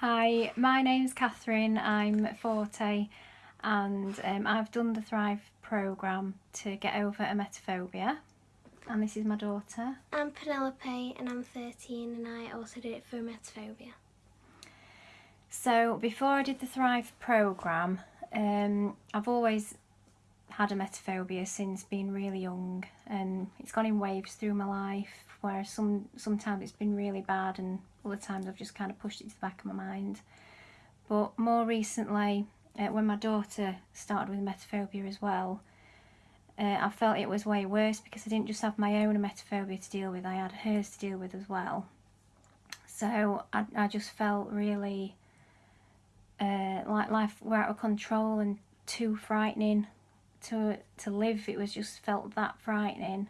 Hi, my name's Catherine, I'm 40 and um, I've done the Thrive programme to get over emetophobia and this is my daughter. I'm Penelope and I'm 13 and I also did it for emetophobia. So before I did the Thrive programme, um, I've always had emetophobia since being really young and it's gone in waves through my life where some sometimes it's been really bad and other times I've just kind of pushed it to the back of my mind. But more recently, uh, when my daughter started with emetophobia as well, uh, I felt it was way worse because I didn't just have my own emetophobia to deal with, I had hers to deal with as well. So I, I just felt really uh, like life were out of control and too frightening to to live. It was just felt that frightening.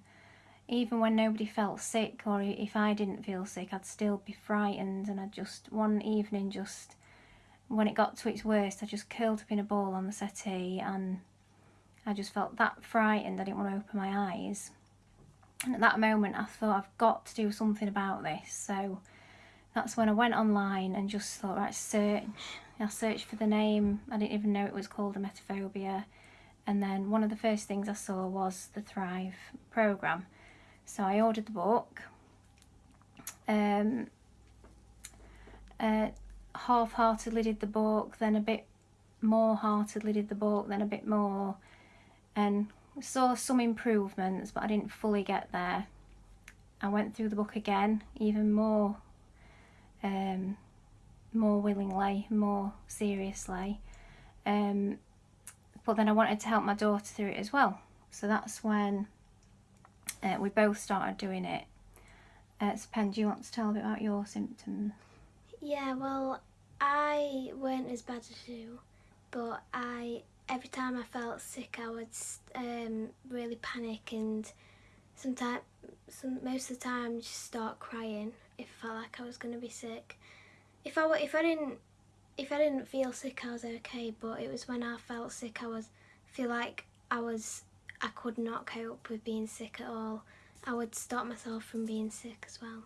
Even when nobody felt sick or if I didn't feel sick I'd still be frightened and I just one evening just when it got to its worst I just curled up in a ball on the settee and I just felt that frightened I didn't want to open my eyes. And at that moment I thought I've got to do something about this. So that's when I went online and just thought right search. I searched for the name I didn't even know it was called emetophobia and then one of the first things I saw was the Thrive programme so I ordered the book. Um, uh, half-heartedly did the book, then a bit more heartedly did the book, then a bit more, and saw some improvements, but I didn't fully get there. I went through the book again, even more, um, more willingly, more seriously. Um, but then I wanted to help my daughter through it as well. So that's when uh, we both started doing it. Uh, so Pen, do you want to tell a bit about your symptoms? Yeah, well, I weren't as bad as you, but I every time I felt sick, I would um, really panic and sometimes, some most of the time, just start crying if I felt like I was going to be sick. If I if I didn't if I didn't feel sick, I was okay. But it was when I felt sick, I was feel like I was I could not cope with being sick at all. I would stop myself from being sick as well.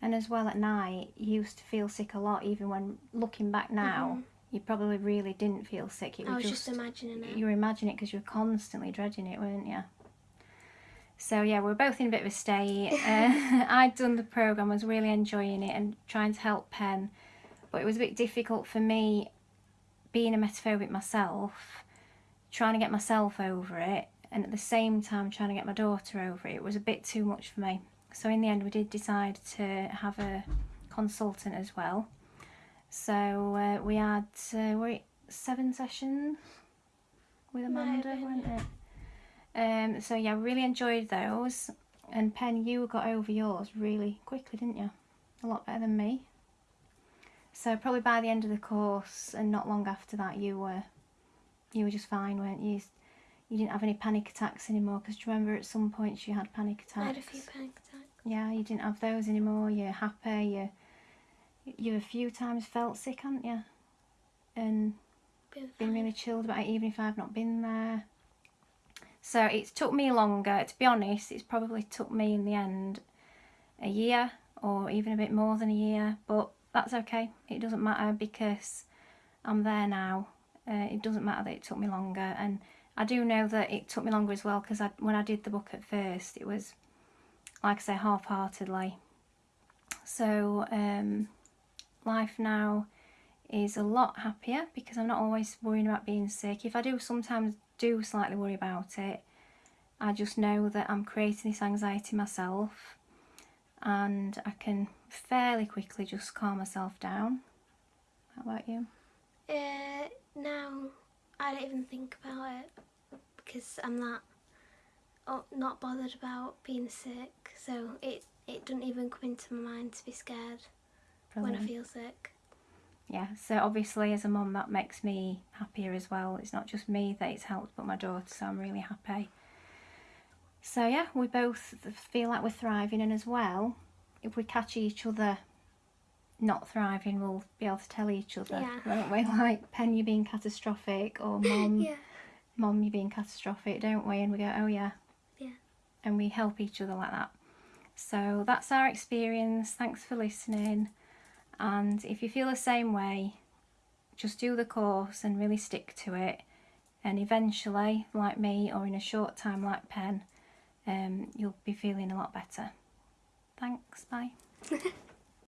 And as well at night, you used to feel sick a lot, even when looking back now, mm -hmm. you probably really didn't feel sick. It I was just, just imagining it. You were imagining it because you were constantly dreading it, weren't you? So yeah, we are both in a bit of a state. uh, I'd done the programme, was really enjoying it and trying to help Pen, but it was a bit difficult for me being emetophobic myself, trying to get myself over it and at the same time trying to get my daughter over it, it was a bit too much for me. So in the end we did decide to have a consultant as well. So uh, we had uh, were seven sessions with Amanda, weren't it? Um, so yeah, I really enjoyed those. And Pen, you got over yours really quickly, didn't you? A lot better than me. So probably by the end of the course and not long after that, you were you were just fine, weren't you? you didn't have any panic attacks anymore because do you remember at some points you had panic attacks? I had a few panic attacks. Yeah, you didn't have those anymore. You're happy. You you a few times felt sick, haven't you? And been, been really chilled about it, even if I've not been there. So it took me longer. To be honest, it's probably took me in the end a year or even a bit more than a year. But that's okay. It doesn't matter because I'm there now. Uh, it doesn't matter that it took me longer. And I do know that it took me longer as well because when I did the book at first it was like I say half-heartedly so um, life now is a lot happier because I'm not always worrying about being sick if I do sometimes do slightly worry about it I just know that I'm creating this anxiety myself and I can fairly quickly just calm myself down how about you? Uh, now I don't even think about it because I'm not oh, not bothered about being sick so it it doesn't even come into my mind to be scared Brilliant. when I feel sick. Yeah, so obviously as a mum that makes me happier as well. It's not just me that it's helped but my daughter so I'm really happy. So yeah, we both feel like we're thriving and as well, if we catch each other not thriving, we'll be able to tell each other, yeah. won't we? Like, Pen, you're being catastrophic, or Mum, yeah. Mum, you're being catastrophic, don't we? And we go, oh yeah. Yeah. And we help each other like that. So that's our experience. Thanks for listening. And if you feel the same way, just do the course and really stick to it. And eventually, like me, or in a short time, like Pen, um, you'll be feeling a lot better. Thanks, bye.